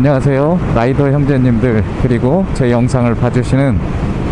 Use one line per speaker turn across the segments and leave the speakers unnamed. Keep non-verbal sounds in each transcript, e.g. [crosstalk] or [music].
안녕하세요. 라이더 형제님들 그리고 제 영상을 봐주시는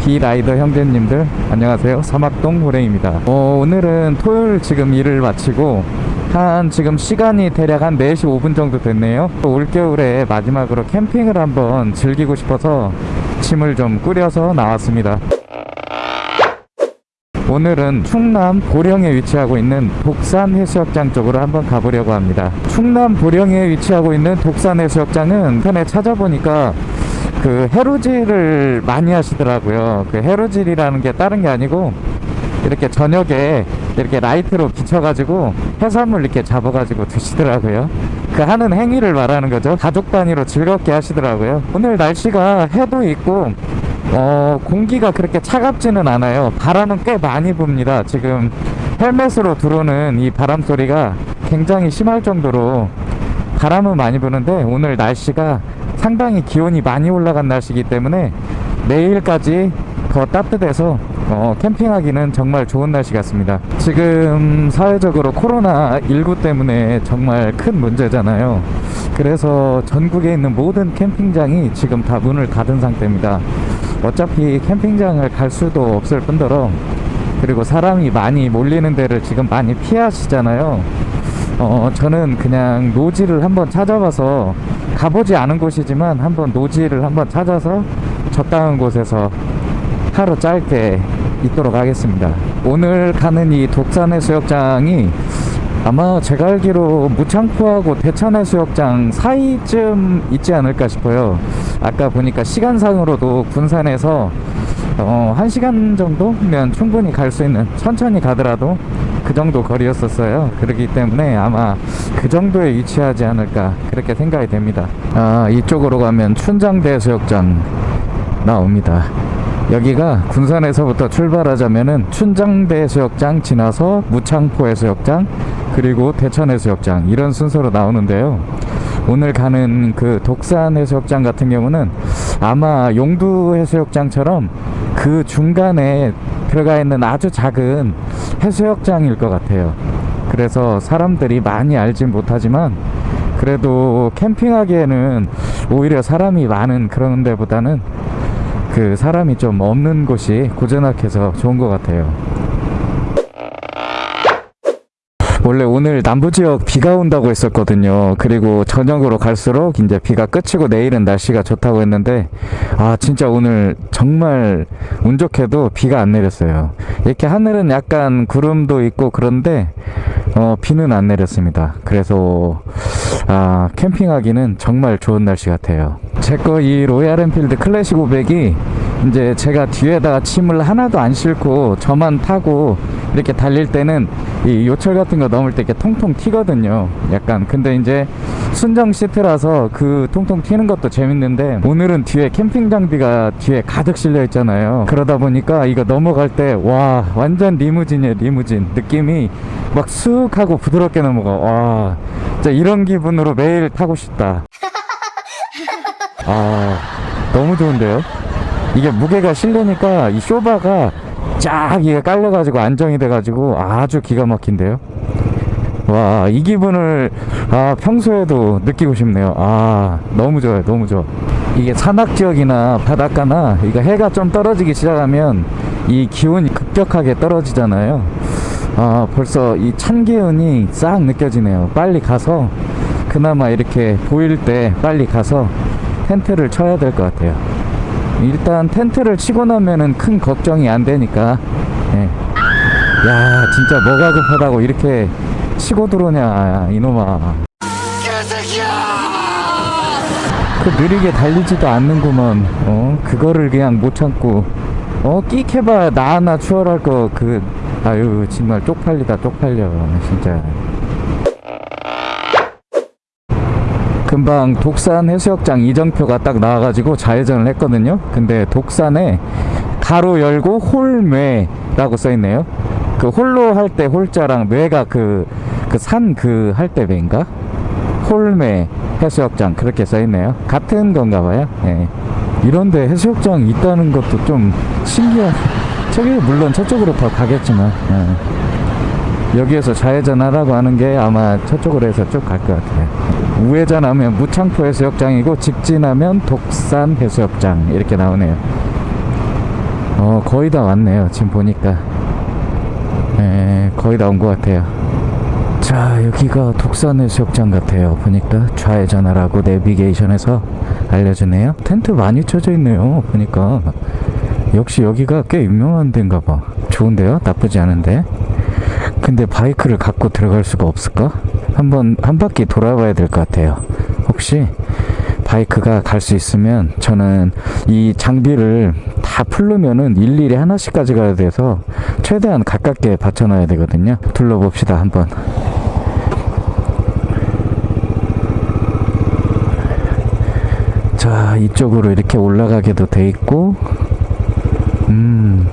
비라이더 형제님들 안녕하세요. 사막동 호랭입니다. 어, 오늘은 토요일 지금 일을 마치고 한 지금 시간이 대략 한 4시 5분 정도 됐네요. 또 올겨울에 마지막으로 캠핑을 한번 즐기고 싶어서 짐을 좀 꾸려서 나왔습니다 오늘은 충남 보령에 위치하고 있는 독산 해수욕장 쪽으로 한번 가보려고 합니다. 충남 보령에 위치하고 있는 독산 해수욕장은 인터넷 찾아보니까 그 해루질을 많이 하시더라고요. 그 해루질이라는 게 다른 게 아니고 이렇게 저녁에 이렇게 라이트로 비춰가지고 해산물 이렇게 잡아가지고 드시더라고요. 그 하는 행위를 말하는 거죠. 가족 단위로 즐겁게 하시더라고요. 오늘 날씨가 해도 있고 어, 공기가 그렇게 차갑지는 않아요. 바람은 꽤 많이 붑니다. 지금 헬멧으로 들어오는 이 바람 소리가 굉장히 심할 정도로 바람은 많이 부는데 오늘 날씨가 상당히 기온이 많이 올라간 날씨이기 때문에 내일까지 더 따뜻해서 어, 캠핑하기는 정말 좋은 날씨 같습니다. 지금 사회적으로 코로나19 때문에 정말 큰 문제잖아요. 그래서 전국에 있는 모든 캠핑장이 지금 다 문을 닫은 상태입니다. 어차피 캠핑장을 갈 수도 없을 뿐더러 그리고 사람이 많이 몰리는 데를 지금 많이 피하시잖아요 어 저는 그냥 노지를 한번 찾아봐서 가보지 않은 곳이지만 한번 노지를 한번 찾아서 적당한 곳에서 하루 짧게 있도록 하겠습니다. 오늘 가는 이 독산 해수욕장이 아마 제가 알기로 무창포하고 대천 해수욕장 사이쯤 있지 않을까 싶어요. 아까 보니까 시간상으로도 군산에서 어, 1시간 정도면 충분히 갈 수 있는 천천히 가더라도 그 정도 거리였었어요. 그렇기 때문에 아마 그 정도에 위치하지 않을까 그렇게 생각이 됩니다. 아 이쪽으로 가면 춘장대 해수욕장 나옵니다 여기가 군산에서부터 출발하자면은 춘장대 해수욕장 지나서 무창포 해수욕장 그리고 대천 해수욕장 이런 순서로 나오는데요. 오늘 가는 그 독산 해수욕장 같은 경우는 아마 용두 해수욕장처럼 그 중간에 들어가 있는 아주 작은 해수욕장일 것 같아요. 그래서 사람들이 많이 알진 못하지만 그래도 캠핑하기에는 오히려 사람이 많은 그런 데보다는 그 사람이 좀 없는 곳이 고즈넉해서 좋은 것 같아요. 원래 오늘 남부지역 비가 온다고 했었거든요. 그리고 저녁으로 갈수록 이제 비가 끝이고 내일은 날씨가 좋다고 했는데 아 진짜 오늘 정말 운 좋게도 비가 안 내렸어요. 이렇게 하늘은 약간 구름도 있고 그런데 어, 비는 안 내렸습니다. 그래서 아 캠핑하기는 정말 좋은 날씨 같아요. 제 거 이 로얄 엔필드 클래식 500이 이제 제가 뒤에다가 짐을 하나도 안 싣고 저만 타고 이렇게 달릴 때는 이 요철 같은 거 넘을 때 이렇게 통통 튀거든요. 약간 근데 이제 순정 시트라서 그 통통 튀는 것도 재밌는데 오늘은 뒤에 캠핑 장비가 뒤에 가득 실려 있잖아요. 그러다 보니까 이거 넘어갈 때 와 완전 리무진이에요 리무진. 느낌이 막 쑥 하고 부드럽게 넘어가. 와 진짜 이런 기분으로 매일 타고 싶다. [laughs] 아 너무 좋은데요 이게 무게가 실리니까 이 쇼바가 쫙 이게 깔려가지고 안정이 돼가지고 아주 기가 막힌데요? 와 이 기분을 아 평소에도 느끼고 싶네요. 아 너무 좋아요 너무 좋아. 이게 산악 지역이나 바닷가나 이거 해가 좀 떨어지기 시작하면 이 기온이 급격하게 떨어지잖아요. 아 벌써 이 찬 기운이 싹 느껴지네요. 빨리 가서 그나마 이렇게 보일 때 빨리 가서 텐트를 쳐야 될 것 같아요 일단 텐트를 치고 나면은 큰 걱정이 안 되니까. 예. 야 진짜 뭐가 급하다고 이렇게 치고 들어오냐 이놈아. 그 느리게 달리지도 않는구먼. 어? 그거를 그냥 못 참고. 어? 끼해봐 나 하나 추월할 거 그 아유 정말 쪽팔리다 쪽팔려 진짜 금방 독산 해수욕장 이정표가 딱 나와가지고 좌회전을 했거든요. 근데 독산에 가로 열고 홀매라고 써있네요. 그 홀로 할 때 홀자랑 매가 그 그 산 그 할 때 매인가? 홀매 해수욕장 그렇게 써있네요. 같은 건가 봐요. 네. 이런데 해수욕장 있다는 것도 좀 신기한 저기 물론 저쪽으로 더 가겠지만 네. 여기에서 좌회전 하라고 하는 게 아마 저쪽으로 해서 쭉 갈 것 같아요 우회전하면 무창포 해수욕장이고 직진하면 독산 해수욕장 이렇게 나오네요. 어 거의 다 왔네요. 지금 보니까 네, 거의 다 온 것 같아요. 자 여기가 독산 해수욕장 같아요. 보니까 좌회전하라고 내비게이션에서 알려주네요. 텐트 많이 쳐져 있네요. 보니까 역시 여기가 꽤 유명한 데인가 봐. 좋은데요? 나쁘지 않은데. 근데 바이크를 갖고 들어갈 수가 없을까? 한번 한 바퀴 돌아봐야 될 것 같아요. 혹시 바이크가 갈 수 있으면 저는 이 장비를 다 풀르면은 일일이 하나씩 가져가야 돼서 최대한 가깝게 받쳐놔야 되거든요. 둘러봅시다 한번. 자 이쪽으로 이렇게 올라가게도 돼 있고 음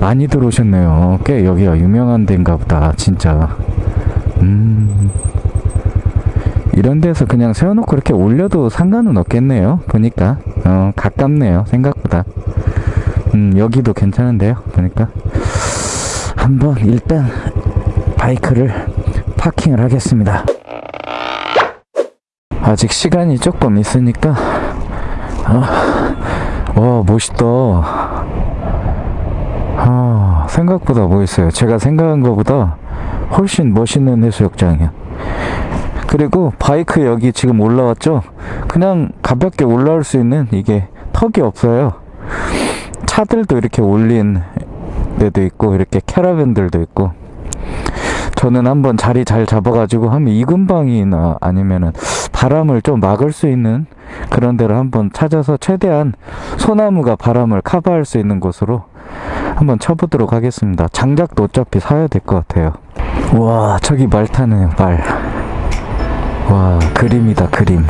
많이 들어오셨네요 꽤 여기가 유명한 데인가 보다 진짜 음 이런 데서 그냥 세워놓고 이렇게 올려도 상관은 없겠네요. 보니까. 어 가깝네요 생각보다. 음 여기도 괜찮은데요 보니까. 한번 일단 바이크를 파킹을 하겠습니다. 아직 시간이 조금 있으니까. 아, 와 멋있다. 아, 생각보다 멋있어요. 제가 생각한 것보다 훨씬 멋있는 해수욕장이에요 그리고 바이크 여기 지금 올라왔죠 그냥 가볍게 올라올 수 있는 이게 턱이 없어요 차들도 이렇게 올린 데도 있고 이렇게 캐러밴들도 있고 저는 한번 자리 잘 잡아가지고 하면 이근방이나 아니면은 바람을 좀 막을 수 있는 그런 데를 한번 찾아서 최대한 소나무가 바람을 커버할 수 있는 곳으로 한번 쳐보도록 하겠습니다. 장작도 어차피 사야 될 것 같아요. 와 저기 말 타네요 말. 와 그림이다 그림.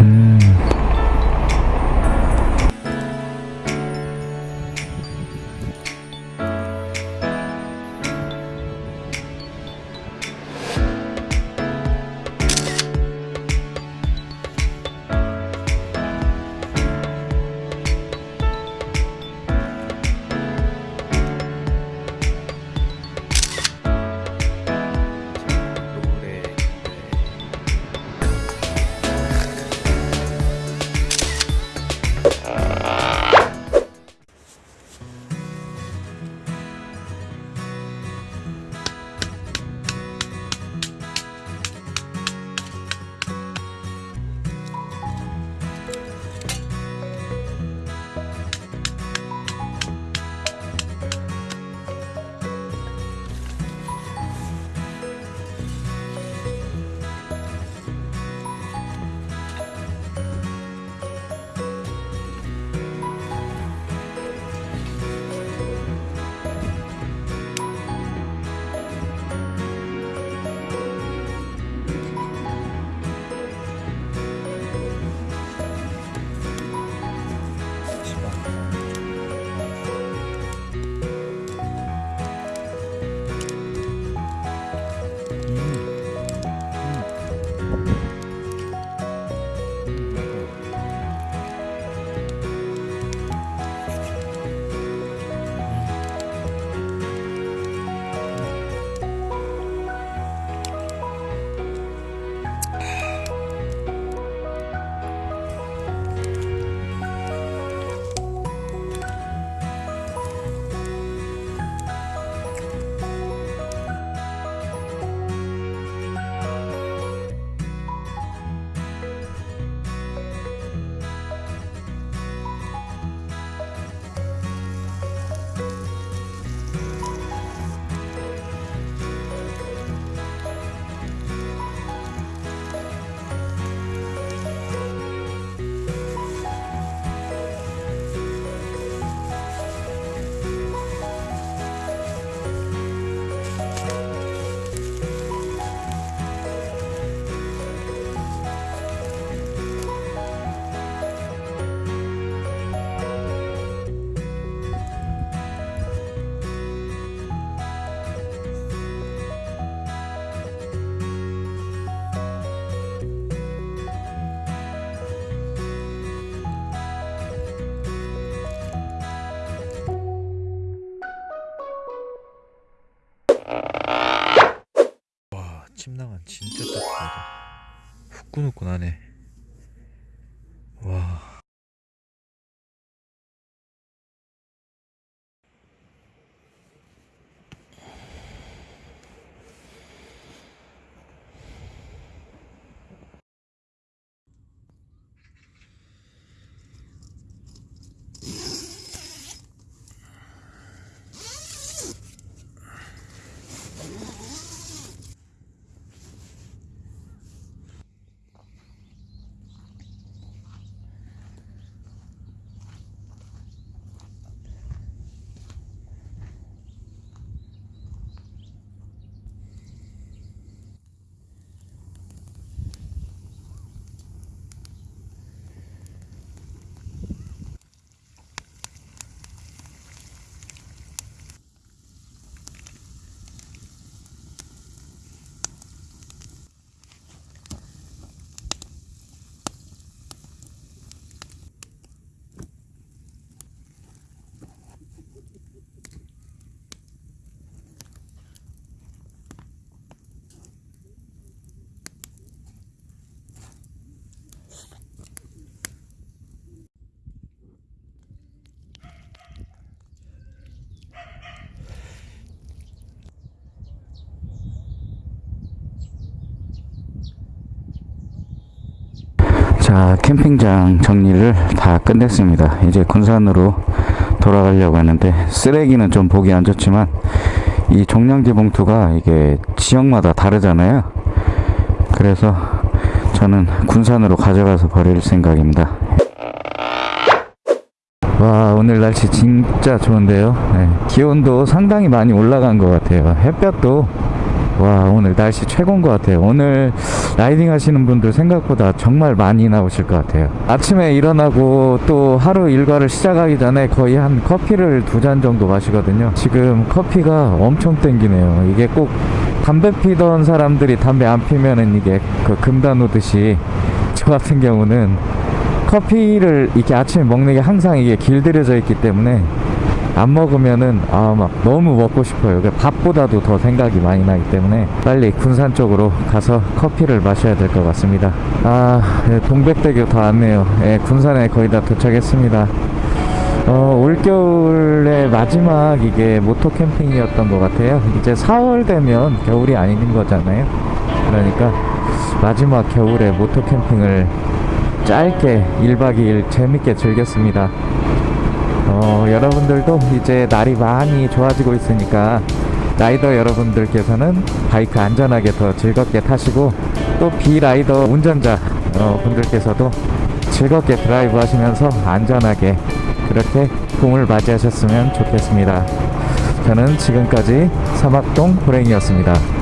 음.
この子だね。
자 캠핑장 정리를 다 끝냈습니다. 이제 군산으로 돌아가려고 하는데 쓰레기는 좀 보기 안 좋지만 이 종량제 봉투가 이게 지역마다 다르잖아요. 그래서 저는 군산으로 가져가서 버릴 생각입니다. 와 오늘 날씨 진짜 좋은데요? 네, 기온도 상당히 많이 올라간 것 같아요. 햇볕도 와 오늘 날씨 최고인 것 같아요. 오늘 라이딩 하시는 분들 생각보다 정말 많이 나오실 것 같아요. 아침에 일어나고 또 하루 일과를 시작하기 전에 거의 한 커피를 두 잔 정도 마시거든요. 지금 커피가 엄청 땡기네요. 이게 꼭 담배 피던 사람들이 담배 안 피면은 이게 그 금단 오듯이 저 같은 경우는 커피를 이렇게 아침에 먹는 게 항상 이게 길들여져 있기 때문에 안 먹으면은 아 막 너무 먹고 싶어요. 그 밥보다도 더 생각이 많이 나기 때문에 빨리 군산 쪽으로 가서 커피를 마셔야 될 것 같습니다. 아 예, 동백대교 다 왔네요. 예, 군산에 거의 다 도착했습니다. 어, 올겨울의 마지막 이게 모토 캠핑이었던 것 같아요. 이제 4월 되면 겨울이 아닌 거잖아요. 그러니까 마지막 겨울에 모토 캠핑을 짧게 1박 2일 재밌게 즐겼습니다. 어, 여러분들도 이제 날이 많이 좋아지고 있으니까 라이더 여러분들께서는 바이크 안전하게 더 즐겁게 타시고 또 비라이더 운전자 어, 분들께서도 즐겁게 드라이브 하시면서 안전하게 그렇게 봄을 맞이하셨으면 좋겠습니다. 저는 지금까지 사막동 호랭이었습니다.